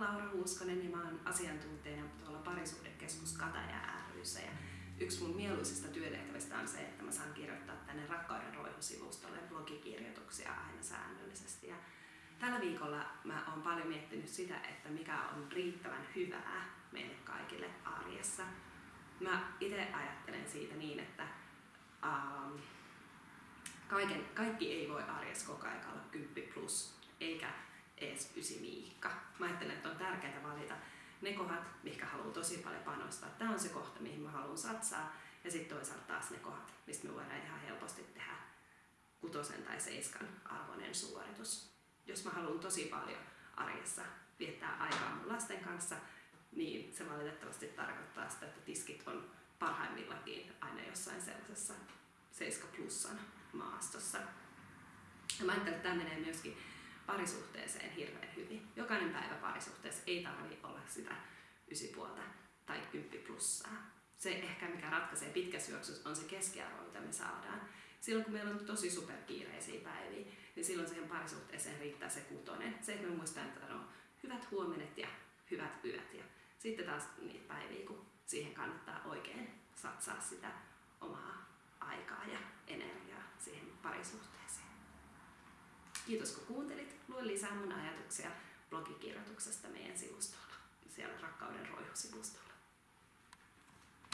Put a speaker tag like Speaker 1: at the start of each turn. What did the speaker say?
Speaker 1: Laura Huuskonen ja mä oon asiantuntijana tuolla parisuhdekeskus Kataja ryssä. Ja yksi mun mieluisista työtehtävistä on se, että mä saan kirjoittaa tänne Rakkauden roihusivustolle blogikirjoituksia aina säännöllisesti. Ja tällä viikolla mä oon paljon miettinyt sitä, että mikä on riittävän hyvää meille kaikille arjessa. Mä itse ajattelen siitä niin, että um, kaiken, kaikki ei voi arjessa koko ajan olla 10 plus, eikä edes ysi viikka. Mä ajattelen, että on tärkeää valita ne kohdat, mihin haluan tosi paljon panostaa. Tämä on se kohta, mihin mä haluan satsaa. Ja sitten toisaalta taas ne kohdat, mistä me voidaan ihan helposti tehdä kutosen tai seiskan arvoinen suoritus. Jos mä haluan tosi paljon arjessa viettää aikaa mun lasten kanssa, niin se valitettavasti tarkoittaa sitä, että tiskit on parhaimmillakin aina jossain sellaisessa 7 plussan maastossa. Ja mä ajattelen, että tämä menee myöskin parisuhteeseen hirveän hyvin. Jokainen päivä parisuhteessa ei tarvi olla sitä puolta tai 10 plussaa. Se ehkä mikä ratkaisee pitkässä juoksussa on se keskiarvo, mitä me saadaan. Silloin kun meillä on tosi superkiireisiä päiviä, niin silloin siihen parisuhteeseen riittää se kutonen. Se, että me muistetaan, että on hyvät huomenet ja hyvät yöt. Ja sitten taas niitä päiviä, kun siihen kannattaa oikein satsaa sitä omaa aikaa ja energiaa siihen parisuhteeseen. Kiitos kun kuuntelit. Lue lisää mun ajatuksia blogikirjoituksesta meidän sivustolla, siellä Rakkauden roihu-sivustolla.